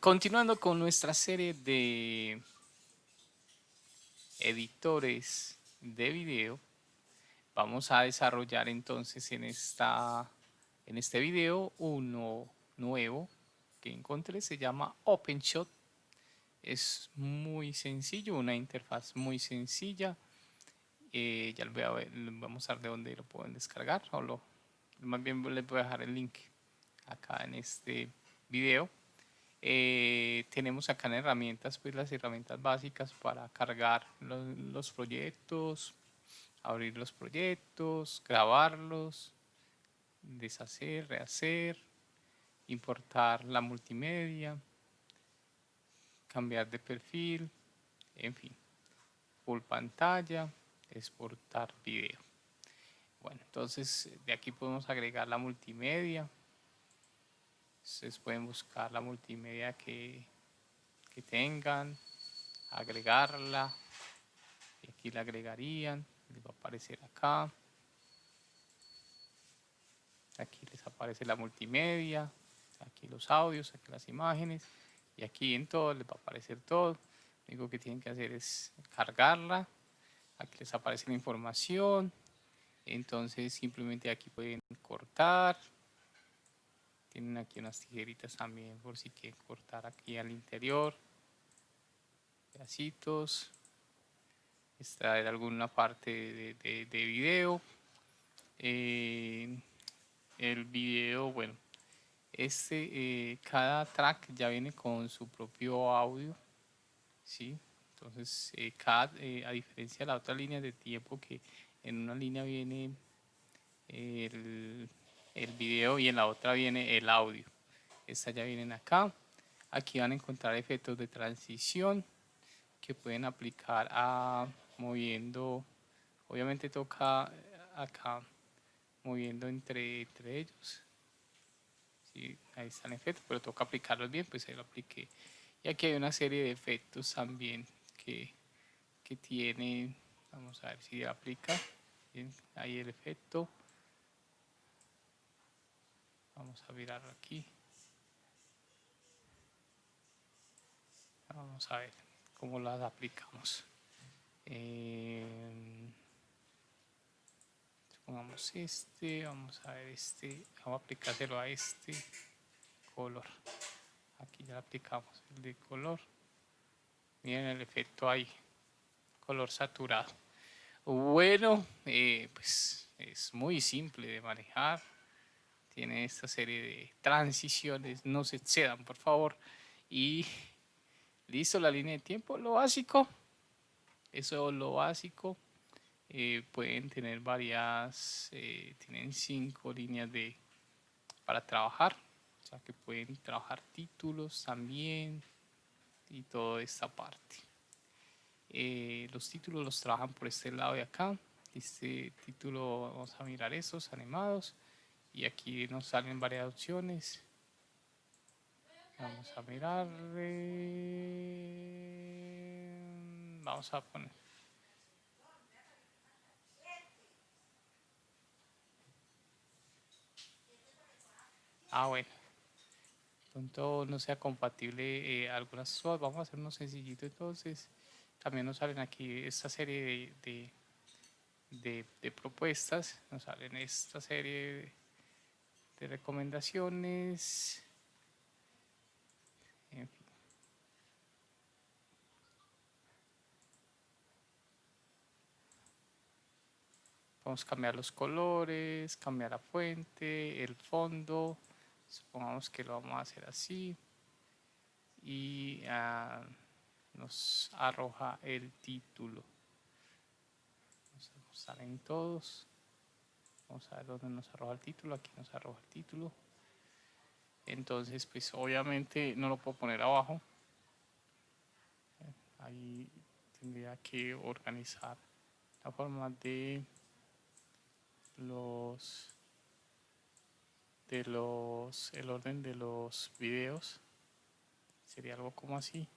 continuando con nuestra serie de editores de video, vamos a desarrollar entonces en, esta, en este video uno nuevo que encontré, se llama OpenShot. Es muy sencillo, una interfaz muy sencilla. Eh, ya les voy, a ver, a mostrar de dónde lo pueden descargar, o más bien les voy a dejar el link acá en este video. Eh, tenemos acá en herramientas, pues las herramientas básicas para cargar los, proyectos, abrir los proyectos, grabarlos, deshacer, rehacer, importar la multimedia, cambiar de perfil, en fin, full pantalla, exportar video. Bueno, entonces de aquí podemos agregar la multimedia, Ustedes pueden buscar la multimedia que, que tengan, agregarla. Y aquí la agregarían, les va a aparecer acá. Aquí les aparece la multimedia, aquí los audios, aquí las imágenes. Y aquí en todo les va a aparecer todo. Lo único que tienen que hacer es cargarla. Aquí les aparece la información. Entonces simplemente aquí pueden cortar, tienen aquí unas tijeritas también por si quieren cortar aquí al interior. Pedacitos. Extraer alguna parte de, de, de video. Eh, el video, bueno, este, eh, cada track ya viene con su propio audio. ¿sí? Entonces, eh, cada, a diferencia de la otra línea de tiempo que en una línea viene el el video y en la otra viene el audio. Estas ya vienen acá. Aquí van a encontrar efectos de transición que pueden aplicar a moviendo, obviamente toca acá moviendo entre, entre ellos. Sí, ahí están efectos, pero toca aplicarlos bien, pues ahí lo apliqué. Y aquí hay una serie de efectos también que, que tiene, vamos a ver si aplica, bien, ahí el efecto Vamos a mirar aquí. Vamos a ver cómo las aplicamos. Eh, pongamos este, vamos a ver este, vamos a aplicárselo a este color. Aquí ya aplicamos el de color. Miren el efecto ahí, color saturado. Bueno, eh, pues es muy simple de manejar tiene esta serie de transiciones, no se excedan por favor. Y listo la línea de tiempo, lo básico, eso es lo básico. Eh, pueden tener varias, eh, tienen cinco líneas de para trabajar, o sea que pueden trabajar títulos también y toda esta parte. Eh, los títulos los trabajan por este lado de acá. Este título, vamos a mirar esos animados y aquí nos salen varias opciones. Vamos a mirar vamos a poner. Ah bueno. Pronto no sea compatible eh, algunas vamos a hacer uno sencillito entonces. También nos salen aquí esta serie de, de, de propuestas. Nos salen esta serie de de recomendaciones. En fin. A cambiar los colores, cambiar la fuente, el fondo. Supongamos que lo vamos a hacer así. Y uh, nos arroja el título. Vamos a mostrar en todos. Vamos a ver dónde nos arroja el título. Aquí nos arroja el título. Entonces, pues obviamente no lo puedo poner abajo. Ahí tendría que organizar la forma de los de los el orden de los videos sería algo como así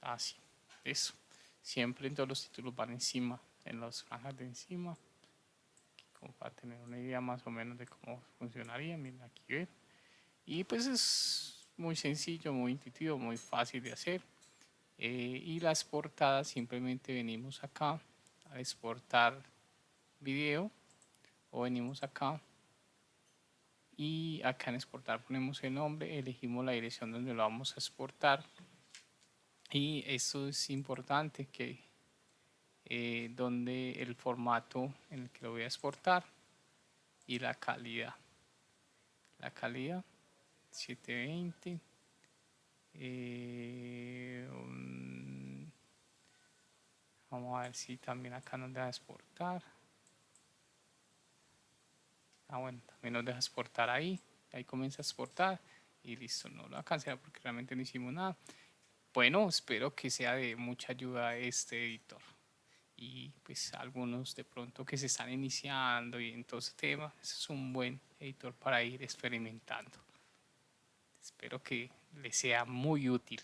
así eso siempre en todos los títulos van encima en las franjas de encima como para tener una idea más o menos de cómo funcionaría. Miren aquí. Y pues es muy sencillo, muy intuitivo, muy fácil de hacer. Eh, y las portadas simplemente venimos acá a exportar video o venimos acá y acá en exportar ponemos el nombre, elegimos la dirección donde lo vamos a exportar y esto es importante que eh, donde el formato en el que lo voy a exportar y la calidad. La calidad 720 eh, vamos a ver si también acá nos deja exportar. Ah bueno también nos deja exportar ahí ahí comienza a exportar y listo no lo va a cancelar porque realmente no hicimos nada. Bueno espero que sea de mucha ayuda este editor y pues algunos de pronto que se están iniciando y en todo ese tema es un buen editor para ir experimentando. Espero que les sea muy útil